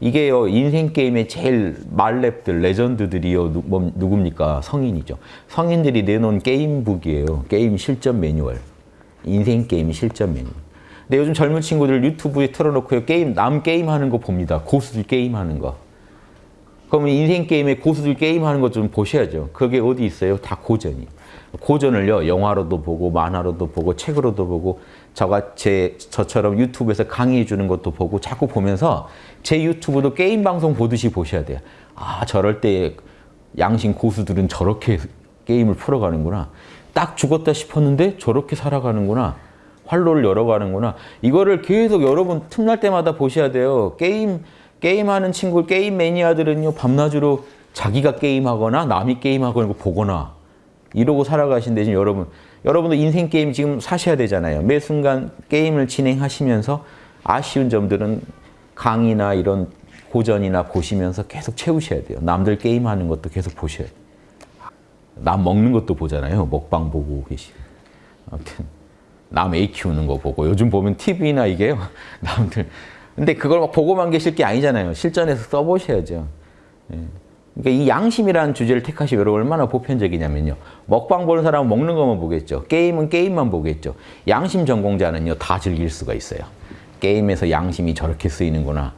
이게요 인생 게임의 제일 만렙들 레전드들이요 누, 뭐, 누굽니까 성인이죠. 성인들이 내놓은 게임북이에요. 게임 실전 매뉴얼. 인생 게임 실전 매뉴얼. 근데 요즘 젊은 친구들 유튜브에 틀어놓고 게임 남 게임 하는 거 봅니다. 고수들 게임 하는 거. 그러면 인생 게임에 고수들 게임 하는 거좀 보셔야죠. 그게 어디 있어요? 다 고전이. 고전을요 영화로도 보고 만화로도 보고 책으로도 보고 저가 제 저처럼 유튜브에서 강의해 주는 것도 보고 자꾸 보면서 제 유튜브도 게임 방송 보듯이 보셔야 돼요. 아 저럴 때 양심 고수들은 저렇게 게임을 풀어가는구나. 딱 죽었다 싶었는데 저렇게 살아가는구나. 활로를 열어가는구나. 이거를 계속 여러분 틈날 때마다 보셔야 돼요. 게임 게임하는 친구, 게임 매니아들은요 밤낮으로 자기가 게임하거나 남이 게임하거나 보거나 이러고 살아가신데 지금 여러분 여러분도 인생 게임 지금 사셔야 되잖아요. 매 순간 게임을 진행하시면서 아쉬운 점들은 강의나 이런 고전이나 보시면서 계속 채우셔야 돼요. 남들 게임하는 것도 계속 보셔야 돼요. 남 먹는 것도 보잖아요. 먹방 보고 계시고. 아무튼 남 애 키우는 거 보고 요즘 보면 TV나 이게요. 남들 근데 그걸 막 보고만 계실 게 아니잖아요. 실전에서 써보셔야죠. 예. 그러니까 이 양심이라는 주제를 택하시면 얼마나 보편적이냐면요. 먹방 보는 사람은 먹는 것만 보겠죠. 게임은 게임만 보겠죠. 양심 전공자는요. 다 즐길 수가 있어요. 게임에서 양심이 저렇게 쓰이는구나.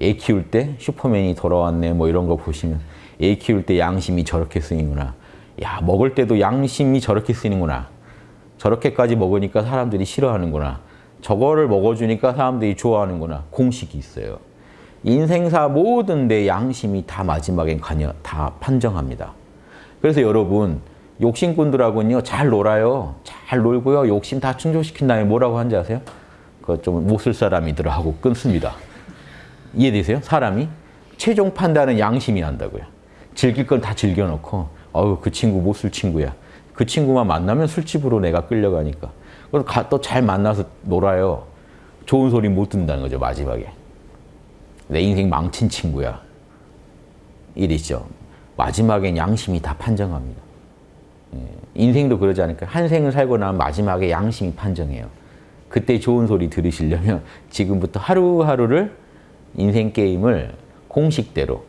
애 키울 때 슈퍼맨이 돌아왔네 뭐 이런 거 보시면 애 키울 때 양심이 저렇게 쓰이는구나. 야 먹을 때도 양심이 저렇게 쓰이는구나. 저렇게까지 먹으니까 사람들이 싫어하는구나. 저거를 먹어주니까 사람들이 좋아하는구나. 공식이 있어요. 인생사 모든 데 양심이 다 마지막엔 관여, 다 판정합니다. 그래서 여러분 욕심꾼들하고는요 잘 놀아요. 잘 놀고요. 욕심 다 충족시킨 다음에 뭐라고 하는지 아세요? 그거 좀못 쓸 사람이더라 하고 끊습니다. 이해되세요? 사람이 최종 판단은 양심이 한다고요. 즐길 건 다 즐겨놓고 어우 그 친구 못 쓸 친구야. 그 친구만 만나면 술집으로 내가 끌려가니까. 또 잘 만나서 놀아요. 좋은 소리 못 듣는다는 거죠 마지막에. 내 인생 망친 친구야. 이랬죠. 마지막엔 양심이 다 판정합니다. 예, 인생도 그러지 않을까? 한 생을 살고 나면 마지막에 양심이 판정해요. 그때 좋은 소리 들으시려면 지금부터 하루하루를 인생 게임을 공식대로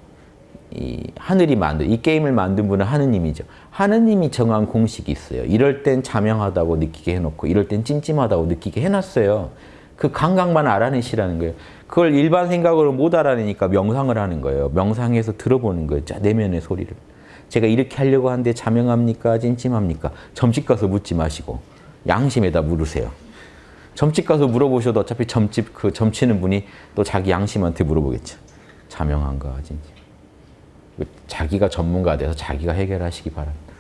이 하늘이 만든 이 게임을 만든 분은 하느님이죠. 하느님이 정한 공식이 있어요. 이럴 땐 자명하다고 느끼게 해놓고 이럴 땐 찜찜하다고 느끼게 해놨어요. 그 감각만 알아내시라는 거예요. 그걸 일반 생각으로 못 알아내니까 명상을 하는 거예요. 명상해서 들어보는 거예요. 자, 내면의 소리를. 제가 이렇게 하려고 하는데 자명합니까? 찜찜합니까? 점집 가서 묻지 마시고 양심에다 물으세요. 점집 가서 물어보셔도 어차피 점집 그 점치는 분이 또 자기 양심한테 물어보겠죠. 자명한가? 찜찜. 자기가 전문가 돼서 자기가 해결하시기 바랍니다.